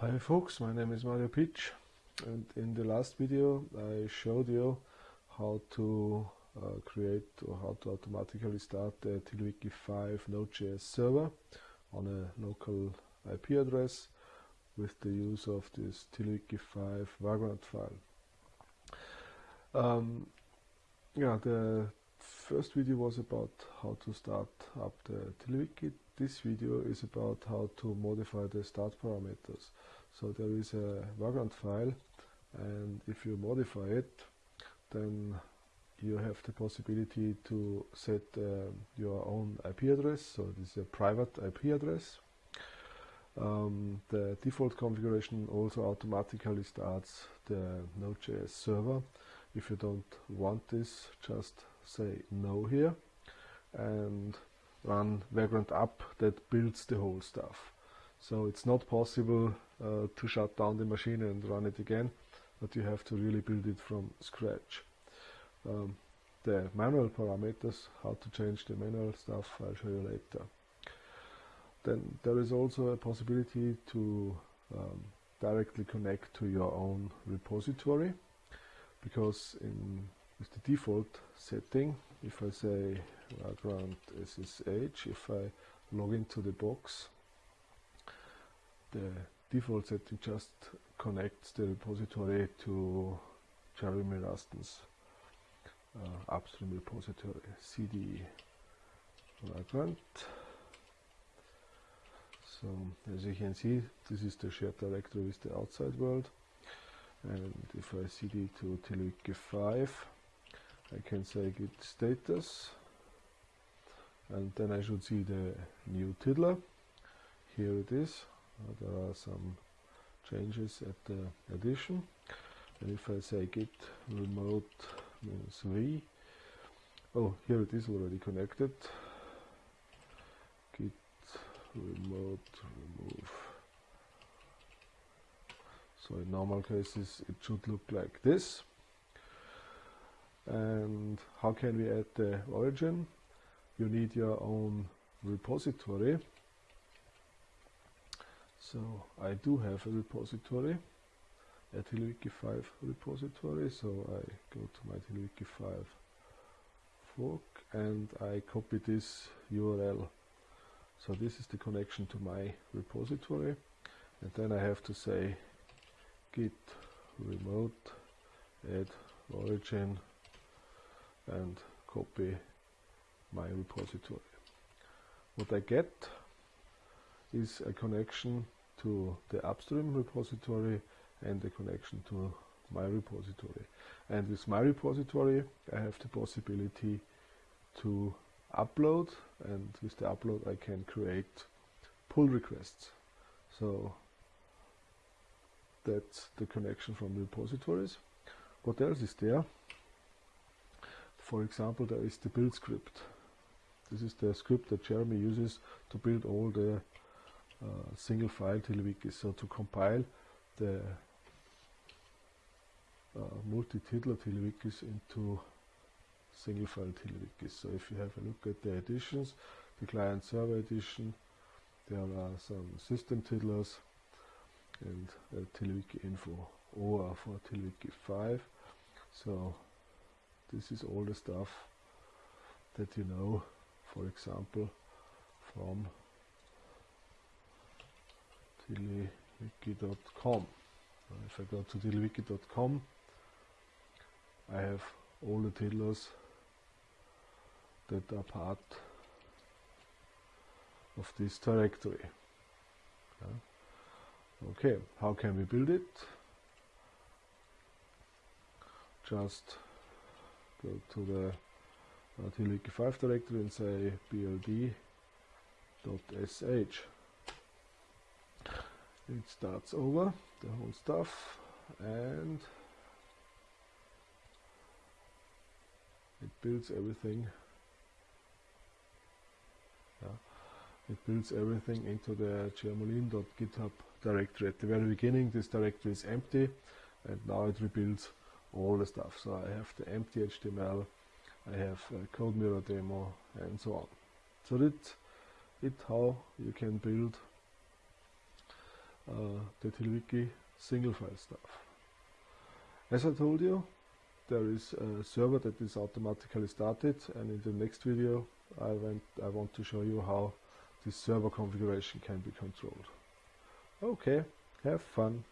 Hi folks, my name is Mario Pietsch and in the last video I showed you how to uh, create or how to automatically start the TiddlyWiki 5 Node.js server on a local IP address with the use of this TiddlyWiki 5 Vagrant file. Um, yeah, the first video was about how to start up the TiddlyWiki. This video is about how to modify the start parameters. So there is a Vagrant file and if you modify it then you have the possibility to set uh, your own IP address. So this is a private IP address. Um, the default configuration also automatically starts the Node.js server. If you don't want this, just say no here and run vagrant up that builds the whole stuff. So it's not possible uh, to shut down the machine and run it again, but you have to really build it from scratch. Um, the manual parameters, how to change the manual stuff, I'll show you later. Then there is also a possibility to um, directly connect to your own repository because in with the default setting if I say vagrant SSH if I log into the box the default setting just connects the repository to Jeremy Ruston's uh, upstream repository cd vagrant so as you can see this is the shared directory with the outside world. And if I cd to TiddlyWiki 5 I can say git status. And then I should see the new tiddler. Here it is. There are some changes at the addition. And if I say git remote v. Oh here it is already connected. Git remote remove. So in normal cases it should look like this and how can we add the origin? You need your own repository. So I do have a repository a TiddlyWiki 5 repository. So I go to my TiddlyWiki 5 fork and I copy this URL so this is the connection to my repository. And then I have to say git remote add origin and copy my repository. What I get is a connection to the upstream repository and a connection to my repository. And with my repository I have the possibility to upload and with the upload I can create pull requests. So that's the connection from repositories. What else is there? For example, there is the build script. This is the script that Jeremy uses to build all the uh, single file TiddlyWikis. So to compile the uh, multi-tiddler TiddlyWikis into single file TiddlyWikis. So if you have a look at the editions, the client server edition, there are some system tiddlers and uh, info or for TiddlyWiki 5. So this is all the stuff that you know for example from tiddlywiki.com if I go to tiddlywiki.com I have all the tiddlers that are part of this directory. Yeah. okay how can we build it? Just go to the uh, TiddlyWiki 5 directory and say bld.sh. It starts over the whole stuff and it builds everything yeah. it builds everything into the jermolene.github directory. At the very beginning this directory is empty and now it rebuilds all the stuff. So I have the empty HTML, I have a code mirror demo and so on. So that's it how you can build uh, the TiddlyWiki single file stuff. As I told you, there is a server that is automatically started and in the next video I, went, I want to show you how this server configuration can be controlled. Okay, have fun.